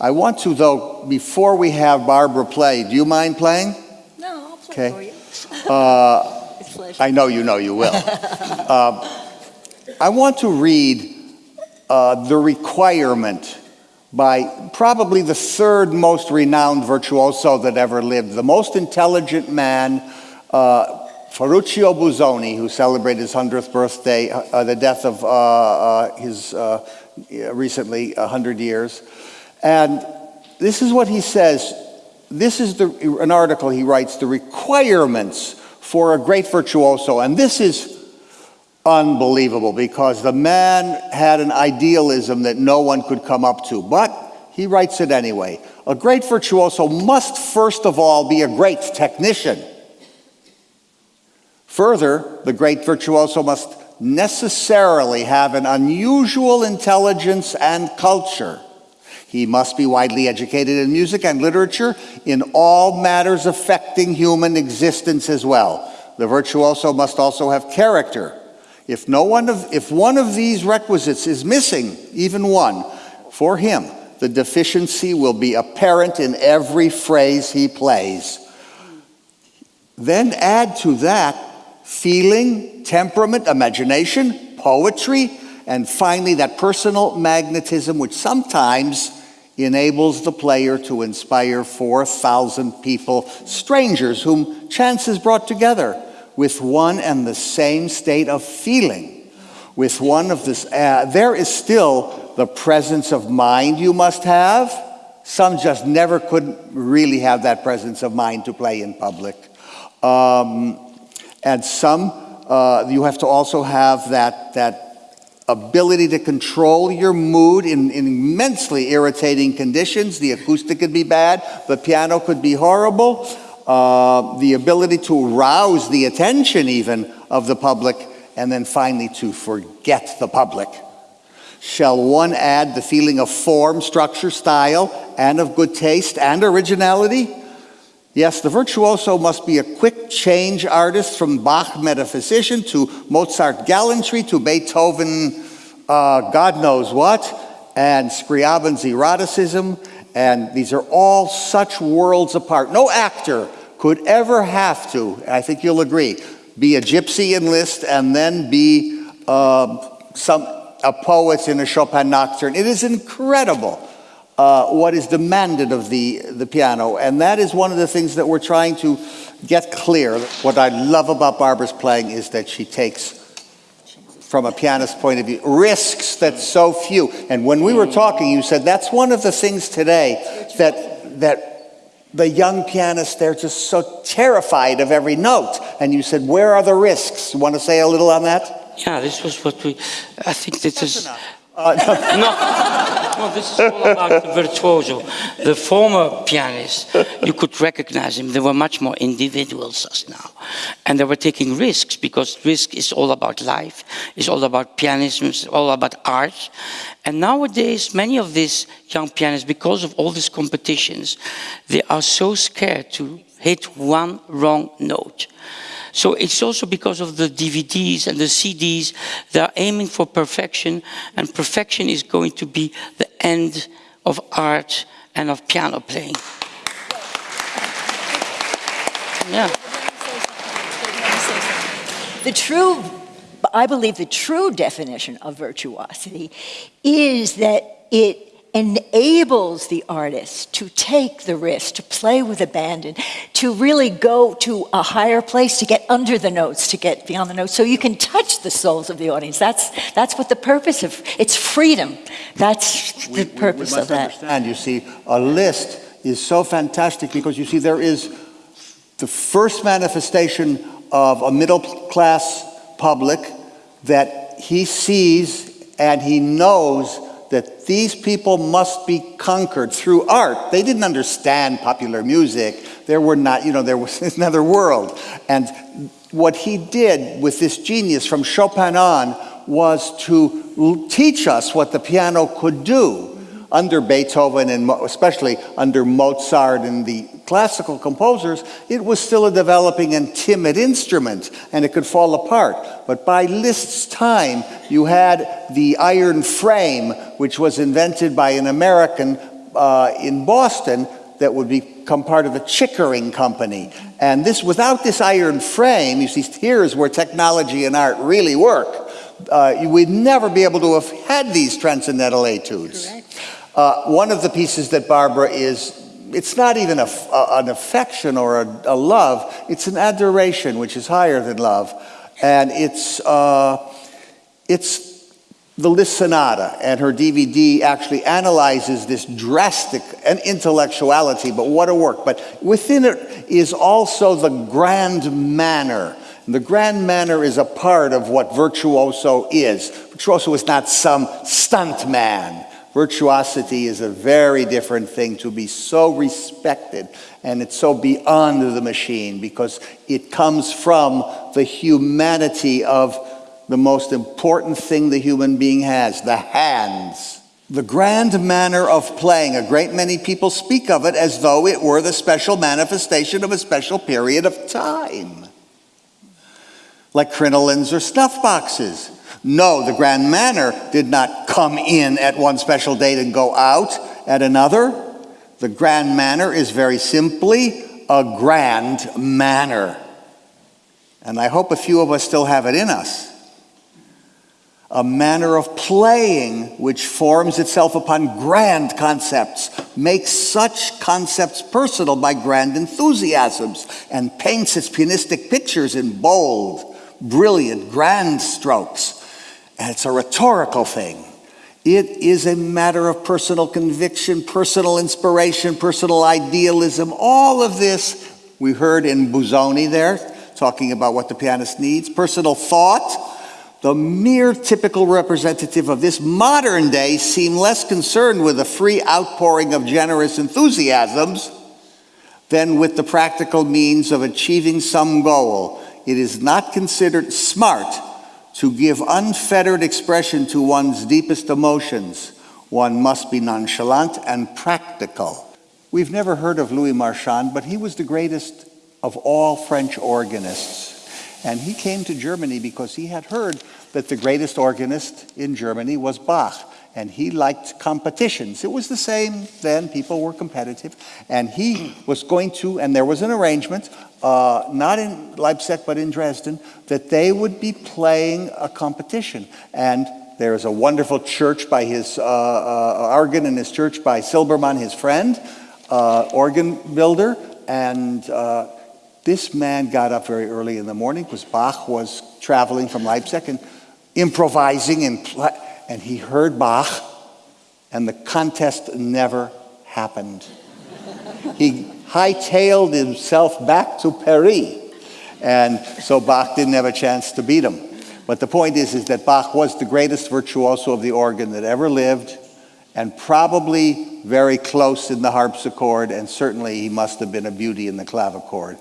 I want to, though, before we have Barbara play, do you mind playing? No, I'll play Okay. for you. Uh, It's pleasure. I know you know you will. Um, I want to read uh, The Requirement by probably the third most renowned virtuoso that ever lived, the most intelligent man, uh, Ferruccio Busoni, who celebrated his 100th birthday, uh, the death of uh, uh, his uh, recently 100 years. And this is what he says. This is the, an article he writes, The Requirements for a Great Virtuoso. And this is unbelievable because the man had an idealism that no one could come up to. But he writes it anyway. A great virtuoso must first of all be a great technician. Further, the great virtuoso must necessarily have an unusual intelligence and culture. He must be widely educated in music and literature in all matters affecting human existence as well. The virtuoso must also have character. If, no one of, if one of these requisites is missing, even one, for him, the deficiency will be apparent in every phrase he plays. Then add to that feeling, temperament, imagination, poetry, and finally that personal magnetism, which sometimes enables the player to inspire 4,000 people, strangers whom chance has brought together with one and the same state of feeling. With one of this, uh, there is still the presence of mind you must have. Some just never could really have that presence of mind to play in public. Um, and some, uh, you have to also have that, that ability to control your mood in, in, immensely irritating conditions. The acoustic could be bad, the piano could be horrible. Uh, the ability to rouse the attention even of the public, and then finally to forget the public. Shall one add the feeling of form, structure, style, and of good taste and originality? Yes, the virtuoso must be a quick change artist from Bach metaphysician to Mozart gallantry to Beethoven, uh, God knows what, and Scriabin's eroticism. And these are all such worlds apart. No actor could ever have to, I think you'll agree, be a gypsy in and then be uh, some, a poet in a Chopin nocturne. It is incredible. Uh, what is demanded of the, the piano. And that is one of the things that we're trying to get clear. What I love about Barbara's playing is that she takes, from a pianist's point of view, risks that so few. And when we were talking, you said that's one of the things today that, that the young pianists, they're just so terrified of every note. And you said, where are the risks? You want to say a little on that? Yeah, this was what we, I think this is, Uh, no, no, this is all about the virtuoso. The former pianists, you could recognize them. They were much more individuals as now. And they were taking risks because risk is all about life, it's all about pianism, it's all about art. And nowadays, many of these young pianists, because of all these competitions, they are so scared to hit one wrong note. So it's also because of the DVDs and the CDs, they're aiming for perfection, and perfection is going to be the end of art and of piano playing. Yeah. The true, I believe the true definition of virtuosity is that it enables the artist to take the risk, to play with abandon, to really go to a higher place, to get under the notes, to get beyond the notes, so you can touch the souls of the audience. That's, that's what the purpose of, it's freedom. That's the purpose we must of that. understand, you see, a Liszt is so fantastic because you see there is the first manifestation of a middle class public that he sees and he knows that these people must be conquered through art. They didn't understand popular music. There were not, you know, there was another world. And what he did with this genius from Chopin on was to teach us what the piano could do under Beethoven and especially under Mozart and the classical composers, it was still a developing and timid instrument and it could fall apart. But by Liszt's time, you had the iron frame, which was invented by an American uh, in Boston that would become part of the Chickering Company. And this, without this iron frame, you see, here's where technology and art really work. Uh, you- we'd never be able to have had these transcendental etudes. Uh, one of the pieces that Barbara is, it's not even a, a- an affection or a, a love, it's an adoration, which is higher than love. And it's, uh, it's the Liszt Sonata, and her DVD actually analyzes this drastic and intellectuality, but what a work. But within it is also the grand manner. And the grand manner is a part of what virtuoso is. Virtuoso is not some stunt man. Virtuosity is a very different thing to be so respected and it's so beyond the machine because it comes from the humanity of the most important thing the human being has the hands. The grand manner of playing, a great many people speak of it as though it were the special manifestation of a special period of time, like crinolines or snuff boxes. No, the grand manner did not come in at one special date and go out at another. The grand manner is very simply a grand manner. And I hope a few of us still have it in us a manner of playing which forms itself upon grand concepts, makes such concepts personal by grand enthusiasms, and paints its pianistic pictures in bold, brilliant, grand strokes. And it's a rhetorical thing. It is a matter of personal conviction, personal inspiration, personal idealism. All of this we heard in Busoni there, talking about what the pianist needs, personal thought the mere typical representative of this modern day seem less concerned with the free outpouring of generous enthusiasms than with the practical means of achieving some goal. It is not considered smart to give unfettered expression to one's deepest emotions. One must be nonchalant and practical. We've never heard of Louis Marchand, but he was the greatest of all French organists. And he came to Germany because he had heard that the greatest organist in Germany was Bach. And he liked competitions. It was the same then, people were competitive. And he was going to, and there was an arrangement, uh, not in Leipzig, but in Dresden, that they would be playing a competition. And there is a wonderful church by his, uh, uh, organ in his church by Silbermann, his friend, uh, organ builder. And uh, this man got up very early in the morning because Bach was traveling from Leipzig and improvising, and, and he heard Bach, and the contest never happened. he hightailed himself back to Paris, and so Bach didn't have a chance to beat him. But the point is, is that Bach was the greatest virtuoso of the organ that ever lived, and probably very close in the harpsichord, and certainly he must have been a beauty in the clavichord.